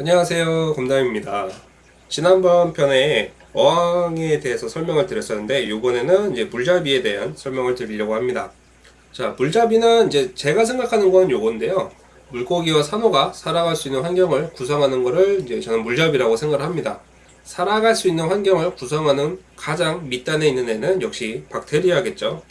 안녕하세요. 검담입니다. 지난번 편에 어항에 대해서 설명을 드렸었는데 이번에는 이제 물잡이에 대한 설명을 드리려고 합니다. 자 물잡이는 이제 제가 생각하는 건 요건데요. 물고기와 산호가 살아갈 수 있는 환경을 구성하는 것을 이제 저는 물잡이라고 생각을 합니다. 살아갈 수 있는 환경을 구성하는 가장 밑단에 있는 애는 역시 박테리아겠죠.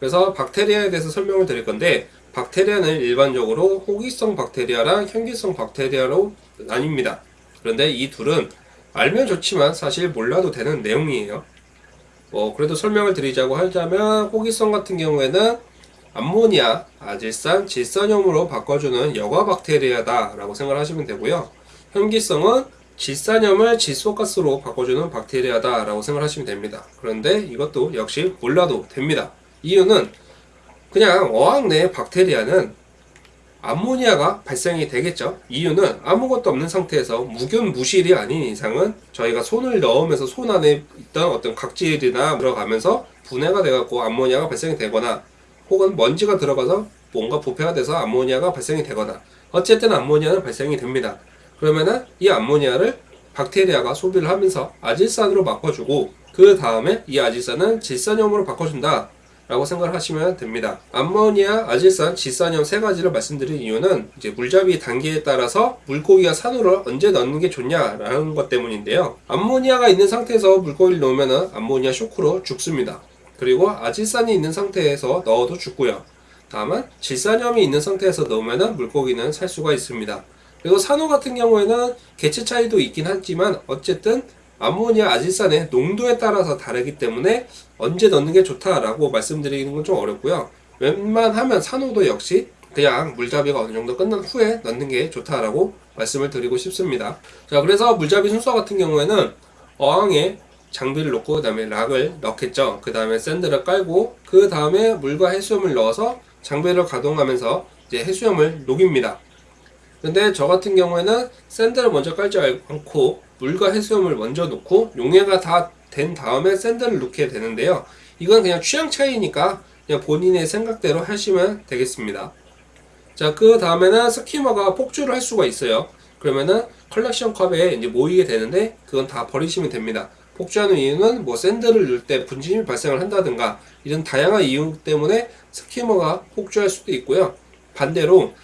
그래서 박테리아에 대해서 설명을 드릴 건데 박테리아는 일반적으로 호기성 박테리아랑 현기성 박테리아로 나뉩니다. 그런데 이 둘은 알면 좋지만 사실 몰라도 되는 내용이에요. 뭐 그래도 설명을 드리자고 하자면 호기성 같은 경우에는 암모니아, 아질산, 질산염으로 바꿔주는 여과 박테리아다 라고 생각을 하시면 되고요. 현기성은 질산염을 질소가스로 바꿔주는 박테리아다 라고 생각하시면 됩니다. 그런데 이것도 역시 몰라도 됩니다. 이유는 그냥 어항 내 박테리아는 암모니아가 발생이 되겠죠. 이유는 아무것도 없는 상태에서 무균 무실이 아닌 이상은 저희가 손을 넣으면서 손 안에 있던 어떤 각질이나 들어가면서 분해가 돼갖고 암모니아가 발생이 되거나 혹은 먼지가 들어가서 뭔가 부패가 돼서 암모니아가 발생이 되거나 어쨌든 암모니아는 발생이 됩니다. 그러면은 이 암모니아를 박테리아가 소비를 하면서 아질산으로 바꿔주고 그 다음에 이 아질산은 질산염으로 바꿔준다. 라고 생각을 하시면 됩니다. 암모니아, 아질산, 질산염 세 가지를 말씀드린 이유는 이제 물잡이 단계에 따라서 물고기가 산호를 언제 넣는 게 좋냐라는 것 때문인데요. 암모니아가 있는 상태에서 물고기를 넣으면 암모니아 쇼크로 죽습니다. 그리고 아질산이 있는 상태에서 넣어도 죽고요. 다만 질산염이 있는 상태에서 넣으면 물고기는 살 수가 있습니다. 그리고 산호 같은 경우에는 개체 차이도 있긴 하지만 어쨌든 암모니아 아질산의 농도에 따라서 다르기 때문에 언제 넣는 게 좋다라고 말씀드리는 건 좀 어렵고요. 웬만하면 산호도 역시 그냥 물잡이가 어느 정도 끝난 후에 넣는 게 좋다라고 말씀을 드리고 싶습니다. 자, 그래서 물잡이 순서 같은 경우에는 어항에 장비를 놓고 그 다음에 락을 넣겠죠. 그 다음에 샌드를 깔고 그 다음에 물과 해수염을 넣어서 장비를 가동하면서 이제 해수염을 녹입니다. 근데 저 같은 경우에는 sand를 먼저 깔지 않고 물과 해수염을 먼저 넣고 용해가 다 된 다음에 sand를 넣게 되는데요. 이건 그냥 취향 차이니까 그냥 본인의 생각대로 하시면 되겠습니다. 자, 그 다음에는 skimmer가 폭주를 할 수가 있어요. 그러면은 컬렉션 컵에 이제 모이게 되는데 그건 다 버리시면 됩니다. 폭주하는 이유는 뭐 sand를 넣을 때 분진이 발생을 한다든가 이런 다양한 이유 때문에 skimmer가 폭주할 수도 있고요. 반대로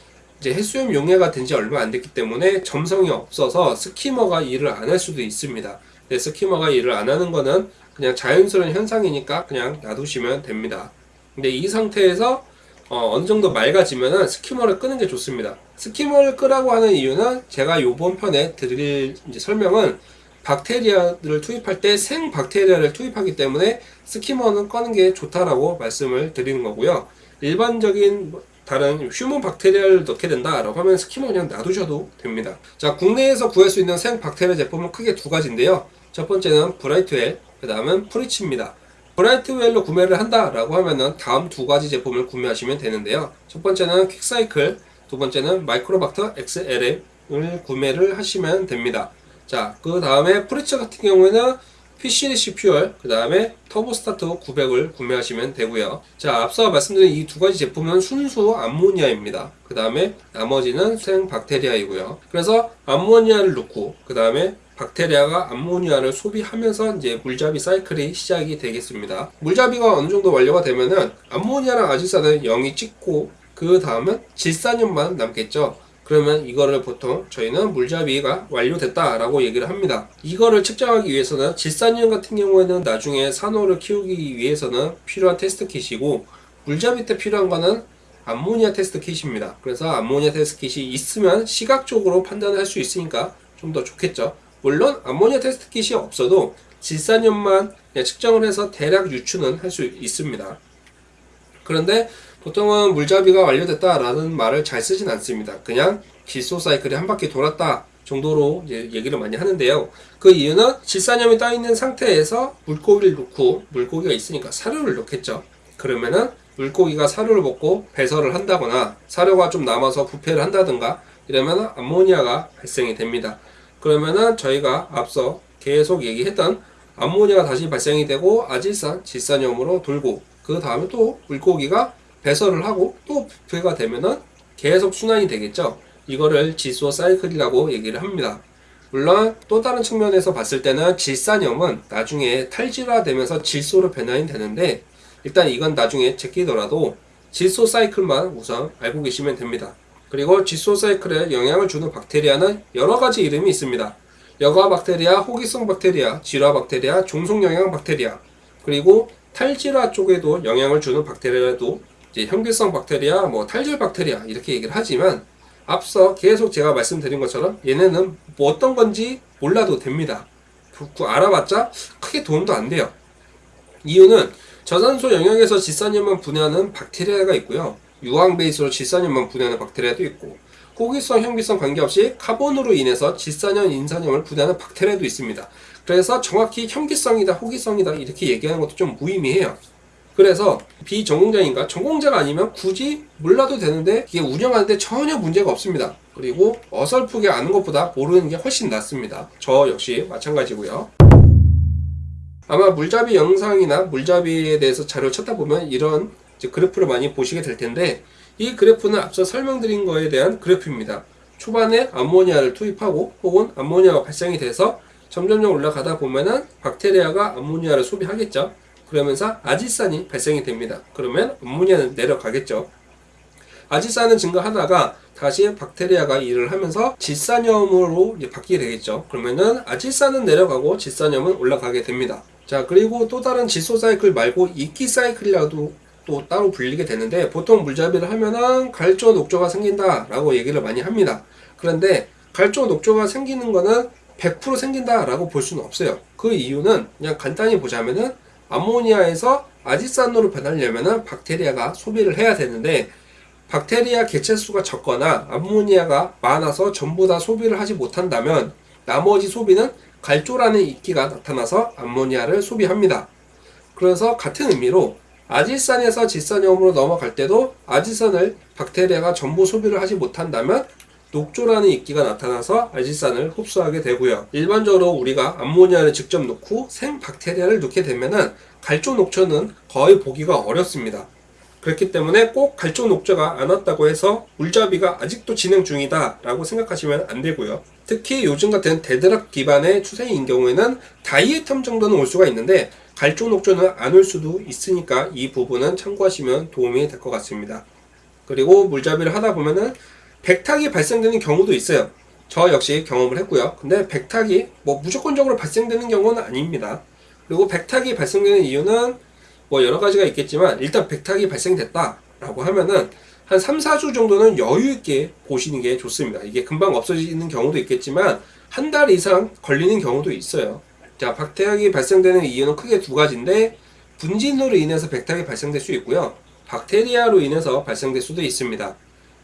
이제 해수염 용해가 된 지 얼마 안 됐기 때문에 점성이 없어서 스키머가 일을 안 할 수도 있습니다. 근데 스키머가 일을 안 하는 거는 그냥 자연스러운 현상이니까 그냥 놔두시면 됩니다. 근데 이 상태에서 어, 느 정도 맑아지면은 스키머를 끄는 게 좋습니다. 스키머를 끄라고 하는 이유는 제가 요번 편에 드릴 설명은 박테리아를 투입할 때 생 박테리아를 투입하기 때문에 스키머는 꺼는 게 좋다라고 말씀을 드리는 거고요. 일반적인 다른 휴면 박테리아를 넣게 된다라고 하면 skimmer 그냥 놔두셔도 됩니다. 자, 국내에서 구할 수 있는 생 박테리아 제품은 크게 두 가지인데요. 첫 번째는 Brightwell, 그 다음은 Fritz입니다. Brightwell로 구매를 한다라고 하면은 다음 두 가지 제품을 구매하시면 되는데요. 첫 번째는 QuikCycle, 두 번째는 MicroBacter XLM을 구매를 하시면 됩니다. 자, 그 다음에 Fritz 같은 경우에는 PCDC 퓨얼, 그 다음에 TurboStart 900을 구매하시면 되고요. 자, 앞서 말씀드린 이 두 가지 제품은 순수 암모니아입니다. 그 다음에 나머지는 생 박테리아이고요. 그래서 암모니아를 넣고, 그 다음에 박테리아가 암모니아를 소비하면서 이제 물잡이 사이클이 시작이 되겠습니다. 물잡이가 어느 정도 완료가 되면은 암모니아랑 아질산을 0이 찍고 그 다음은 질산염만 남겠죠. 그러면 이거를 보통 저희는 물잡이가 완료됐다라고 얘기를 합니다. 이거를 측정하기 위해서는 질산염 같은 경우에는 나중에 산호를 키우기 위해서는 필요한 test kit이고 물잡이 때 필요한 거는 암모니아 test kit입니다. 그래서 암모니아 test kit이 있으면 시각적으로 판단을 할 수 있으니까 좀 더 좋겠죠. 물론 암모니아 test kit이 없어도 질산염만 측정을 해서 대략 유추는 할 수 있습니다. 그런데 보통은 물잡이가 완료됐다라는 말을 잘 쓰진 않습니다. 그냥 질소 사이클이 한 바퀴 돌았다 정도로 얘기를 많이 하는데요. 그 이유는 질산염이 떠 있는 상태에서 물고기를 넣고 물고기가 있으니까 사료를 넣겠죠. 그러면은 물고기가 사료를 먹고 배설을 한다거나 사료가 좀 남아서 부패를 한다든가 이러면 암모니아가 발생이 됩니다. 그러면은 저희가 앞서 계속 얘기했던 암모니아가 다시 발생이 되고 아질산, 질산염으로 돌고 그 다음에 또 물고기가 배설을 하고 또 부패가 되면은 계속 순환이 되겠죠. 이거를 질소 사이클이라고 얘기를 합니다. 물론 또 다른 측면에서 봤을 때는 질산염은 나중에 탈질화 되면서 질소로 변환이 되는데 일단 이건 나중에 제끼더라도 질소 사이클만 우선 알고 계시면 됩니다. 그리고 질소 사이클에 영향을 주는 박테리아는 여러 가지 이름이 있습니다. 여과 박테리아, 호기성 박테리아, 질화 박테리아, 종속 영양 박테리아, 그리고 탈질화 쪽에도 영향을 주는 박테리아도 이제 현기성 박테리아, 뭐 탈질 박테리아 이렇게 얘기를 하지만 앞서 계속 제가 말씀드린 것처럼 얘네는 뭐 어떤 건지 몰라도 됩니다. 그- 그 알아봤자 크게 도움도 안 돼요. 이유는 저산소 영역에서 질산염만 분해하는 박테리아가 있고요. 유황 베이스로 질산염만 분해하는 박테리아도 있고 호기성, 현기성 관계없이 카본으로 인해서 질산염, 인산염을 분해하는 박테리아도 있습니다. 그래서 정확히 현기성이다, 호기성이다 이렇게 얘기하는 것도 좀 무의미해요. 그래서 비전공자인가 전공자가 아니면 굳이 몰라도 되는데 이게 운영하는데 전혀 문제가 없습니다. 그리고 어설프게 아는 것보다 모르는 게 훨씬 낫습니다. 저 역시 마찬가지고요. 아마 물잡이 영상이나 물잡이에 대해서 자료를 찾다 보면 이런 그래프를 많이 보시게 될 텐데 이 그래프는 앞서 설명드린 거에 대한 그래프입니다. 초반에 암모니아를 투입하고 혹은 암모니아가 발생이 돼서 점점점 올라가다 보면은 박테리아가 암모니아를 소비하겠죠. 그러면서 아지산이 발생이 됩니다. 그러면 암모니아는 내려가겠죠. 아지산은 증가하다가 다시 박테리아가 일을 하면서 질산염으로 바뀌게 되겠죠. 그러면은 아질산은 내려가고 질산염은 올라가게 됩니다. 자, 그리고 또 다른 질소 사이클 말고 이끼 사이클이라도 또 따로 불리게 되는데 보통 물잡이를 하면은 갈조 녹조가 생긴다 라고 얘기를 많이 합니다. 그런데 갈조 녹조가 생기는 거는 100% 생긴다 라고 볼 수는 없어요. 그 이유는 그냥 간단히 보자면은 암모니아에서 아지산으로 변하려면은 박테리아가 소비를 해야 되는데 박테리아 개체수가 적거나 암모니아가 많아서 전부 다 소비를 하지 못한다면 나머지 소비는 갈조라는 이끼가 나타나서 암모니아를 소비합니다. 그래서 같은 의미로 아질산에서 질산염으로 넘어갈 때도 아질산을 박테리아가 전부 소비를 하지 못한다면 녹조라는 이끼가 나타나서 아질산을 흡수하게 되고요. 일반적으로 우리가 암모니아를 직접 넣고 생 박테리아를 넣게 되면은 갈조 녹조는 거의 보기가 어렵습니다. 그렇기 때문에 꼭 갈조 녹조가 안 왔다고 해서 물잡이가 아직도 진행 중이다 라고 생각하시면 안 되고요. 특히 요즘 같은 dead rock 기반의 추세인 경우에는 다이에텀 정도는 올 수가 있는데 갈조 녹조는 안 올 수도 있으니까 이 부분은 참고하시면 도움이 될 것 같습니다. 그리고 물잡이를 하다 보면은 백탁이 발생되는 경우도 있어요. 저 역시 경험을 했고요. 근데 백탁이 뭐 무조건적으로 발생되는 경우는 아닙니다. 그리고 백탁이 발생되는 이유는 뭐 여러 가지가 있겠지만 일단 백탁이 발생됐다 라고 하면은 한 3, 4주 정도는 여유 있게 보시는 게 좋습니다. 이게 금방 없어지는 경우도 있겠지만 한 달 이상 걸리는 경우도 있어요. 자, 박태학이 발생되는 이유는 크게 두 가지인데 분진으로 인해서 백탁이 발생될 수 있고요. 박테리아로 인해서 발생될 수도 있습니다.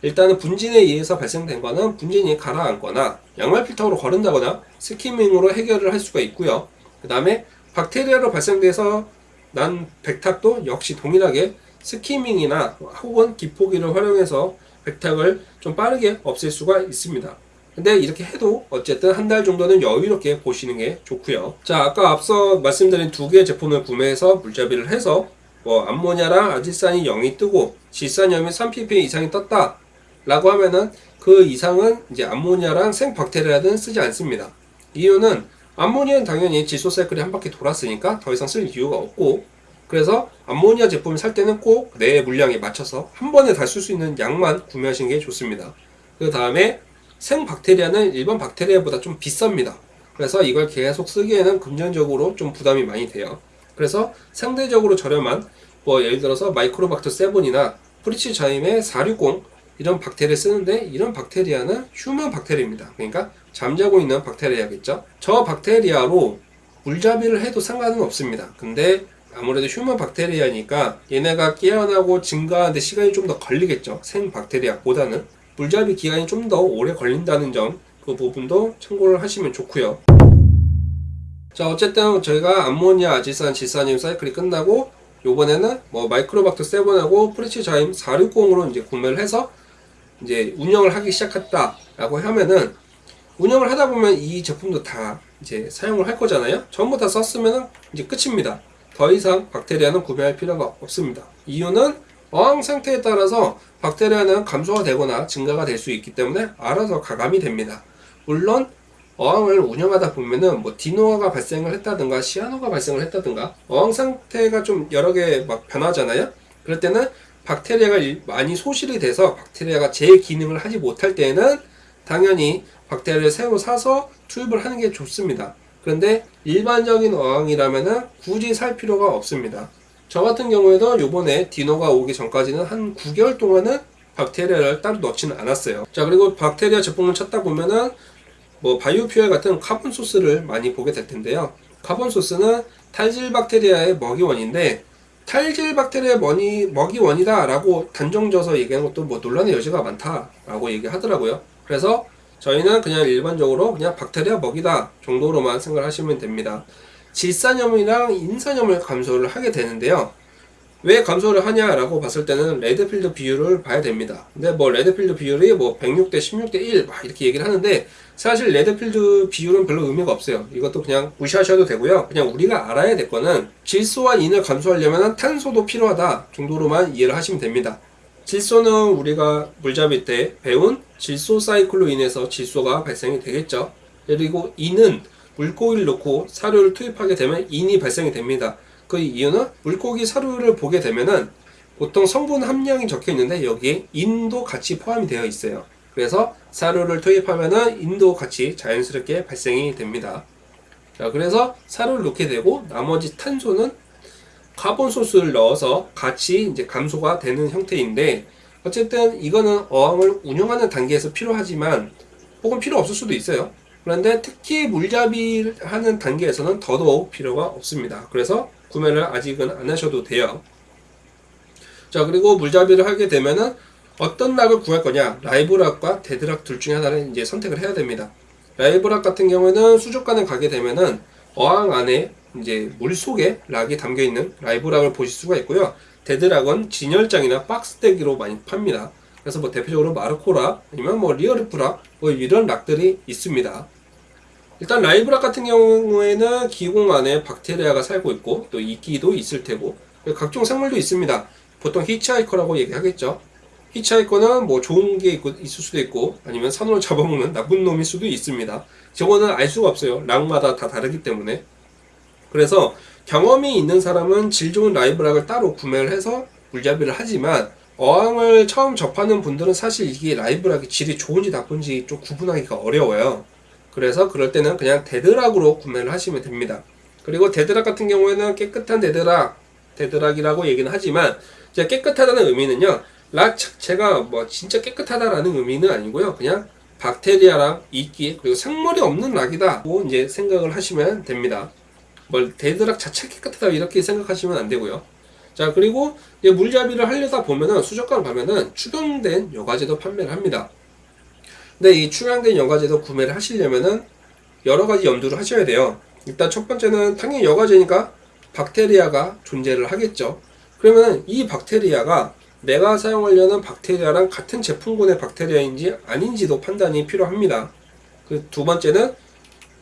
일단은 분진에 의해서 발생된 거는 분진이 가라앉거나 양말 필터로 거른다거나 스키밍으로 해결을 할 수가 있고요. 그 다음에 박테리아로 발생돼서 난 백탁도 역시 동일하게 스키밍이나 혹은 기포기를 활용해서 백탁을 좀 빠르게 없앨 수가 있습니다. 근데 이렇게 해도 어쨌든 한 달 정도는 여유롭게 보시는 게 좋고요. 자, 아까 앞서 말씀드린 두 개의 제품을 구매해서 물잡이를 해서 뭐 암모니아랑 아질산이 0이 뜨고 질산염이 3ppm 이상이 떴다 라고 하면은 그 이상은 이제 암모니아랑 생박테리아는 쓰지 않습니다. 이유는 암모니아는 당연히 질소 사이클이 한 바퀴 돌았으니까 더 이상 쓸 이유가 없고 그래서 암모니아 제품을 살 때는 꼭 내 물량에 맞춰서 한 번에 다 쓸 수 있는 양만 구매하시는 게 좋습니다. 그 다음에 생박테리아는 일반 박테리아보다 좀 비쌉니다. 그래서 이걸 계속 쓰기에는 금전적으로 좀 부담이 많이 돼요. 그래서 상대적으로 저렴한 뭐 예를 들어서 MicroBacter 7이나 Fritz Zyme의 460 이런 박테리아 쓰는데 이런 박테리아는 휴면 박테리아입니다. 그러니까 잠자고 있는 박테리아겠죠. 저 박테리아로 물잡이를 해도 상관은 없습니다. 근데 아무래도 휴면 박테리아니까 얘네가 깨어나고 증가하는데 시간이 좀 더 걸리겠죠. 생 박테리아보다는 물잡이 기간이 좀 더 오래 걸린다는 점 그 부분도 참고를 하시면 좋고요. 자 어쨌든 저희가 암모니아, 아질산, 질산염 사이클이 끝나고 요번에는 뭐 MicroBacter 7하고 Fritz Zyme 460으로 이제 구매를 해서 이제 운영을 하기 시작했다라고 하면은 운영을 하다 보면 이 제품도 다 이제 사용을 할 거잖아요. 전부 다 썼으면은 이제 끝입니다. 더 이상 박테리아는 구매할 필요가 없습니다. 이유는 어항 상태에 따라서 박테리아는 감소가 되거나 증가가 될 수 있기 때문에 알아서 가감이 됩니다. 물론 어항을 운영하다 보면은 뭐 디노아가 발생을 했다든가 시아노가 발생을 했다든가 어항 상태가 좀 여러 개 막 변하잖아요. 그럴 때는 박테리아가 일- 많이 소실이 돼서 박테리아가 제 기능을 하지 못할 때는 당연히 박테리아를 새로 사서 투입을 하는 게 좋습니다. 그런데 일반적인 어항이라면은 굳이 살 필요가 없습니다. 저 같은 경우에도 요번에 dino가 오기 전까지는 한 9개월 동안은 박테리아를 따로 넣지는 않았어요. 자, 그리고 박테리아 제품을 찾다 보면은 뭐 BioFuel 같은 carbon source를 많이 보게 될 텐데요. carbon source는 탈질 박테리아의 먹이원인데 탈질 박테리아 먹이, 먹이 원이다 라고 단정져서 얘기하는 것도 뭐 논란의 여지가 많다 라고 얘기하더라고요. 그래서 저희는 그냥 일반적으로 그냥 박테리아 먹이다 정도로만 생각하시면 됩니다. 질산염이랑 인산염을 감소를 하게 되는데요. 왜 감소를 하냐라고 봤을 때는 레드필드 비율을 봐야 됩니다. 근데 뭐 레드필드 비율이 뭐 106대 16대 1 막 이렇게 얘기를 하는데 사실 레드필드 비율은 별로 의미가 없어요. 이것도 그냥 무시하셔도 되고요. 그냥 우리가 알아야 될 거는 질소와 인을 감소하려면 탄소도 필요하다 정도로만 이해를 하시면 됩니다. 질소는 우리가 물잡이 때 배운 질소 사이클로 인해서 질소가 발생이 되겠죠. 그리고 인은 물고기를 넣고 사료를 투입하게 되면 인이 발생이 됩니다. 그 이유는 물고기 사료를 보게 되면은 보통 성분 함량이 적혀 있는데 여기에 인도 같이 포함이 되어 있어요. 그래서 사료를 투입하면은 인도 같이 자연스럽게 발생이 됩니다. 자, 그래서 사료를 넣게 되고 나머지 탄소는 carbon source를 넣어서 같이 이제 감소가 되는 형태인데 어쨌든 이거는 어항을 운영하는 단계에서 필요하지만 혹은 필요 없을 수도 있어요. 그런데 특히 물잡이 하는 단계에서는 더더욱 필요가 없습니다. 그래서 구매를 아직은 안 하셔도 돼요. 자, 그리고 물잡이를 하게 되면은 어떤 rock을 구할 거냐? live rock과 dead rock 둘 중에 하나를 이제 선택을 해야 됩니다. live rock 같은 경우에는 수족관에 가게 되면은 어항 안에 이제 물 속에 rock이 담겨 있는 live rock을 보실 수가 있고요. dead rock은 진열장이나 박스떼기로 많이 팝니다. 그래서 뭐 대표적으로 Marco Rock 아니면 뭐 Real Reef Rock 뭐 이런 rock들이 있습니다. 일단 live rock 같은 경우에는 기공 안에 박테리아가 살고 있고 또 이끼도 있을 테고 각종 생물도 있습니다. 보통 hitchhiker라고 얘기하겠죠. hitchhiker는 뭐 좋은 게 있고, 있을 수도 있고 아니면 산호를 잡아먹는 나쁜 놈일 수도 있습니다. 저거는 알 수가 없어요. rock마다 다 다르기 때문에. 그래서 경험이 있는 사람은 질 좋은 live rock을 따로 구매를 해서 물잡이를 하지만 어항을 처음 접하는 분들은 사실 이게 live rock이 질이 좋은지 나쁜지 좀 구분하기가 어려워요. 그래서 그럴 때는 그냥 dead rock으로 구매를 하시면 됩니다. 그리고 dead rock 같은 경우에는 깨끗한 dead rock, dead rock이라고 얘기는 하지만 이제 깨끗하다는 의미는요. rock 자체가 뭐 진짜 깨끗하다라는 의미는 아니고요. 그냥 박테리아랑 이끼 그리고 생물이 없는 rock이다 고 이제 생각을 하시면 됩니다. 뭐 dead rock 자체 깨끗하다 이렇게 생각하시면 안 되고요. 자 그리고 물잡이를 하려다 보면은 수족관 가면은 축양된 여과재도 판매를 합니다. 근데 이 축양된 여과재도 구매를 하시려면은 여러 가지 염두를 하셔야 돼요. 일단 첫 번째는 당연히 여과재니까 박테리아가 존재를 하겠죠. 그러면 이 박테리아가 내가 사용하려는 박테리아랑 같은 제품군의 박테리아인지 아닌지도 판단이 필요합니다. 그 두 번째는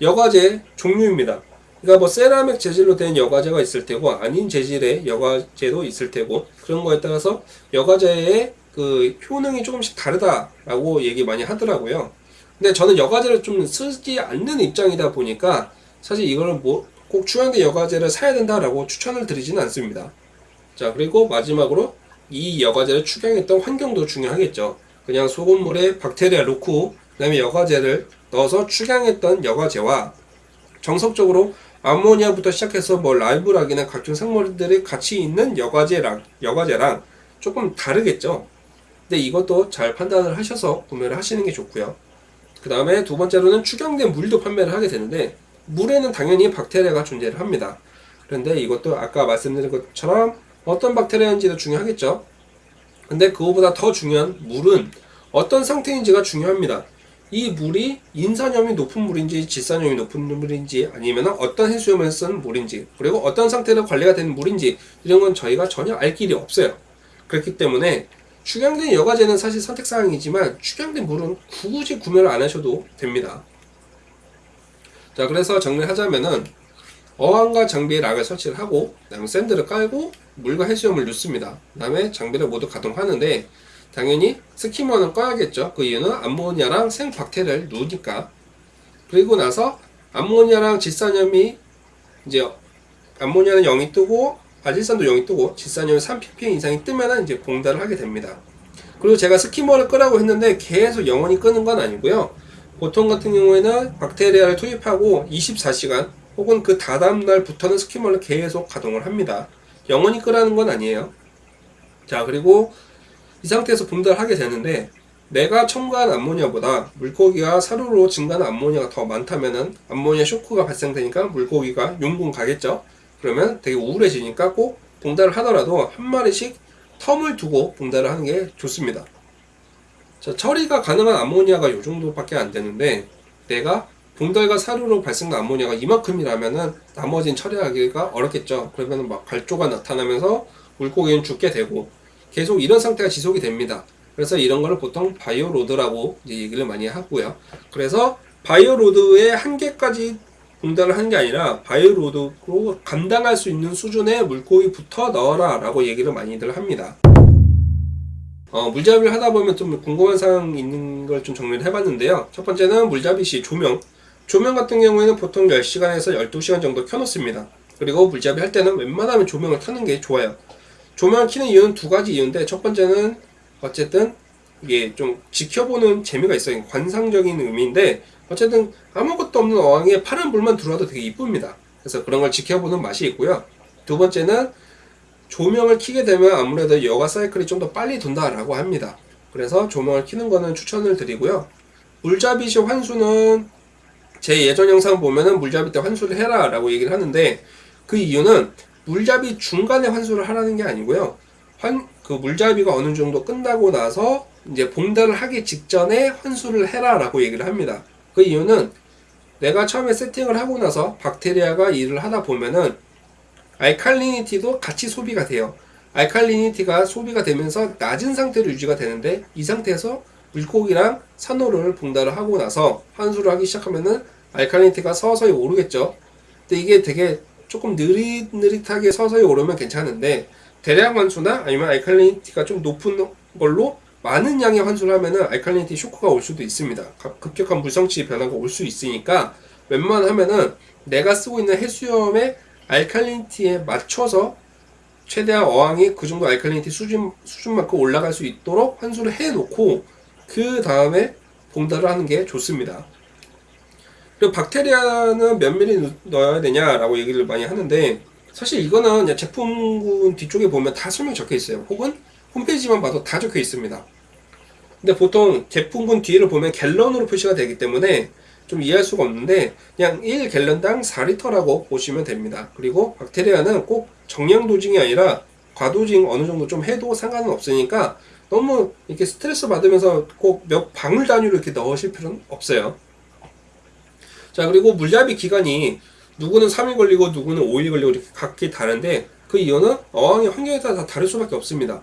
여과제 종류입니다. 그러니까 뭐 세라믹 재질로 된 여과제가 있을 테고 아닌 재질의 여과제도 있을 테고 그런 거에 따라서 여과제의 그 효능이 조금씩 다르다라고 얘기 많이 하더라고요. 근데 저는 여과제를 좀 쓰지 않는 입장이다 보니까 사실 이거를 뭐꼭 추양된 여과제를 사야 된다라고 추천을 드리지는 않습니다. 자 그리고 마지막으로 이 여과제를 추경했던 환경도 중요하겠죠. 그냥 소금물에 박테리아 넣고 그 다음에 여과제를 넣어서 추경했던 여과제와 정석적으로 암모니아부터 시작해서 뭐 라이브락이나 각종 생물들이 같이 있는 여과제랑 여과제랑 조금 다르겠죠. 근데 이것도 잘 판단을 하셔서 구매를 하시는 게 좋고요. 그 다음에 두 번째로는 추경된 물도 판매를 하게 되는데 물에는 당연히 박테리아가 존재를 합니다. 그런데 이것도 아까 말씀드린 것처럼 어떤 박테리아인지도 중요하겠죠. 근데 그거보다 더 중요한 물은 어떤 상태인지가 중요합니다. 이 물이 인산염이 높은 물인지 질산염이 높은 물인지 아니면 어떤 해수염을 쓴 물인지 그리고 어떤 상태로 관리가 된 물인지 이런 건 저희가 전혀 알 길이 없어요. 그렇기 때문에 축양된 여과제는 사실 선택사항이지만 축양된 물은 굳이 구매를 안 하셔도 됩니다. 자 그래서 정리하자면은 어항과 장비에 rock을 설치를 하고 그다음에 sand를 깔고 물과 해수염을 넣습니다. 그 다음에 장비를 모두 가동하는데 당연히 skimmer는 꺼야겠죠. 그 이유는 암모니아랑 생박테리아를 넣으니까. 그리고 나서 암모니아랑 질산염이 이제 암모니아는 0이 뜨고 아질산도 0이 뜨고 질산염이 3ppm 이상이 뜨면은 이제 봉달을 하게 됩니다. 그리고 제가 skimmer를 끄라고 했는데 계속 영원히 끄는 건 아니고요. 보통 같은 경우에는 박테리아를 투입하고 24시간 혹은 그 다다음 날부터는 스키머를 계속 가동을 합니다. 영원히 끄라는 건 아니에요. 자, 그리고 이 상태에서 분달을 하게 되는데 내가 첨가한 암모니아보다 물고기가 사료로 증가하는 암모니아가 더 많다면은 암모니아 쇼크가 발생되니까 물고기가 용궁 가겠죠. 그러면 되게 우울해지니까 꼭 봉달을 하더라도 한 마리씩 텀을 두고 봉달을 하는 게 좋습니다. 자, 처리가 가능한 암모니아가 이 정도밖에 안 되는데 내가 봉달과 사료로 발생된 암모니아가 이만큼이라면은 나머지는 처리하기가 어렵겠죠. 그러면 막 갈조가 나타나면서 물고기는 죽게 되고 계속 이런 상태가 지속이 됩니다. 그래서 이런 거를 보통 bioload라고 얘기를 많이 하고요. 그래서 bioload의 한계까지 봉달을 하는 게 아니라 bioload로 감당할 수 있는 수준의 물고기부터 넣어라 라고 얘기를 많이들 합니다. 어, 물잡이를 하다 보면 좀 궁금한 사항 있는 걸 좀 정리를 해봤는데요. 첫 번째는 물잡이 시 조명. 조명 같은 경우에는 보통 10시간에서 12시간 정도 켜놓습니다. 그리고 물잡이 할 때는 웬만하면 조명을 켜는 게 좋아요. 조명을 켜는 이유는 두 가지 이유인데 첫 번째는 어쨌든 이게 좀 지켜보는 재미가 있어요. 관상적인 의미인데 어쨌든 아무것도 없는 어항에 파란 불만 들어와도 되게 이쁩니다. 그래서 그런 걸 지켜보는 맛이 있고요. 두 번째는 조명을 켜게 되면 아무래도 여가 사이클이 좀 더 빨리 돈다 라고 합니다. 그래서 조명을 켜는 거는 추천을 드리고요. 물잡이 시 환수는 제 예전 영상 보면은 물잡이 때 환수를 해라 라고 얘기를 하는데 그 이유는 물잡이 중간에 환수를 하라는 게 아니고요. 환, 그 물잡이가 어느 정도 끝나고 나서 이제 봉달을 하기 직전에 환수를 해라 라고 얘기를 합니다. 그 이유는 내가 처음에 세팅을 하고 나서 박테리아가 일을 하다 보면은 알칼리니티도 같이 소비가 돼요. 알칼리니티가 소비가 되면서 낮은 상태로 유지가 되는데 이 상태에서 물고기랑 산호를 봉달을 하고 나서 환수를 하기 시작하면은 알칼리니티가 서서히 오르겠죠. 근데 이게 되게 조금 느릿느릿하게 서서히 오르면 괜찮은데 대량 환수나 아니면 알칼리니티가 좀 높은 걸로 많은 양의 환수를 하면은 알칼리니티 쇼크가 올 수도 있습니다. 급격한 물성치 변화가 올 수 있으니까 웬만하면은 내가 쓰고 있는 해수염의 알칼리니티에 맞춰서 최대한 어항이 그 정도 알칼리니티 수준, 수준만큼 올라갈 수 있도록 환수를 해 놓고 그 다음에 봉달을 하는 게 좋습니다. 그리고 박테리아는 몇 미리 넣어야 되냐 라고 얘기를 많이 하는데 사실 이거는 제품군 뒤쪽에 보면 다 설명 적혀 있어요. 혹은 홈페이지만 봐도 다 적혀 있습니다. 근데 보통 제품군 뒤를 보면 갤런으로 표시가 되기 때문에 좀 이해할 수가 없는데 그냥 1갤런당 4리터라고 보시면 됩니다. 그리고 박테리아는 꼭 정량 도징이 아니라 과도징 어느 정도 좀 해도 상관은 없으니까 너무 이렇게 스트레스 받으면서 꼭 몇 방울 단위로 이렇게 넣으실 필요는 없어요. 자 그리고 물잡이 기간이 누구는 3일 걸리고 누구는 5일 걸리고 이렇게 각기 다른데 그 이유는 어항의 환경에 따라 다 다를 수밖에 없습니다.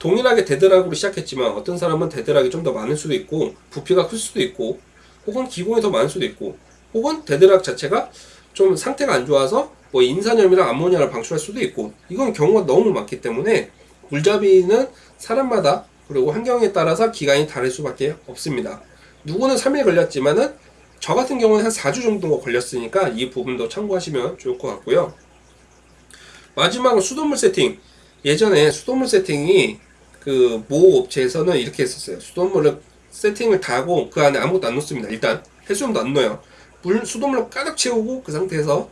동일하게 dead rock으로 시작했지만 어떤 사람은 dead rock이 좀 더 많을 수도 있고 부피가 클 수도 있고 혹은 기공이 더 많을 수도 있고 혹은 dead rock 자체가 좀 상태가 안 좋아서 뭐 인산염이랑 암모니아를 방출할 수도 있고 이건 경우가 너무 많기 때문에 물잡이는 사람마다 그리고 환경에 따라서 기간이 다를 수밖에 없습니다. 누구는 3일 걸렸지만은 저 같은 경우는 한 4주 정도 걸렸으니까 이 부분도 참고하시면 좋을 것 같고요. 마지막으로 수돗물 세팅. 예전에 수돗물 세팅이 그 모 업체에서는 이렇게 했었어요. 수돗물을 세팅을 다 하고 그 안에 아무것도 안 넣습니다. 일단 해수염도 안 넣어요. 물 수돗물로 가득 채우고 그 상태에서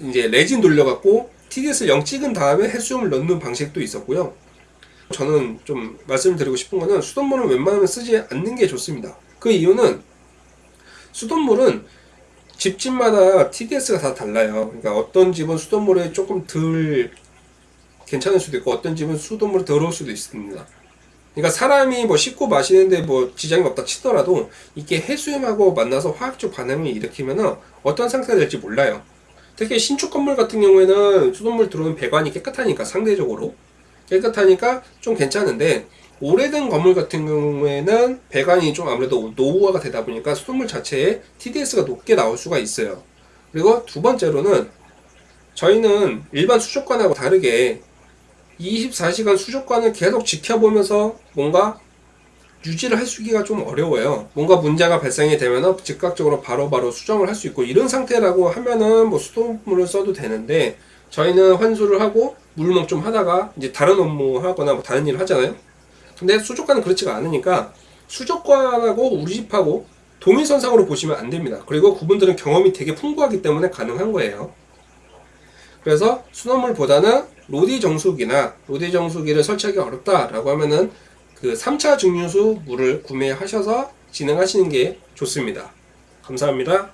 이제 레진 돌려갖고 TDS를 0 찍은 다음에 해수염을 넣는 방식도 있었고요. 저는 좀 말씀드리고 싶은 거는 수돗물은 웬만하면 쓰지 않는 게 좋습니다. 그 이유는 수돗물은 집집마다 TDS가 다 달라요. 그러니까 어떤 집은 수돗물에 조금 덜 괜찮을 수도 있고 어떤 집은 수돗물이 더러울 수도 있습니다. 그러니까 사람이 뭐 씻고 마시는데 뭐 지장이 없다 치더라도 이게 해수염하고 만나서 화학적 반응을 일으키면은 어떤 상태가 될지 몰라요. 특히 신축 건물 같은 경우에는 수돗물 들어오는 배관이 깨끗하니까 상대적으로 깨끗하니까 좀 괜찮은데 오래된 건물 같은 경우에는 배관이 좀 아무래도 노후화가 되다 보니까 수돗물 자체에 TDS가 높게 나올 수가 있어요. 그리고 두 번째로는 저희는 일반 수족관하고 다르게 24시간 수족관을 계속 지켜보면서 뭔가 유지를 해주기가 좀 어려워요. 뭔가 문제가 발생이 되면 즉각적으로 바로 바로 수정을 할 수 있고 이런 상태라고 하면은 뭐 수돗물을 써도 되는데 저희는 환수를 하고 물목 좀 하다가 이제 다른 업무 하거나 뭐 다른 일을 하잖아요. 근데 수족관은 그렇지가 않으니까 수족관하고 우리 집하고 동일선상으로 보시면 안 됩니다. 그리고 그분들은 경험이 되게 풍부하기 때문에 가능한 거예요. 그래서 수돗물보다는 로디 정수기나 로디 정수기를 설치하기 어렵다라고 하면은 그 3차 증류수 물을 구매하셔서 진행하시는 게 좋습니다. 감사합니다.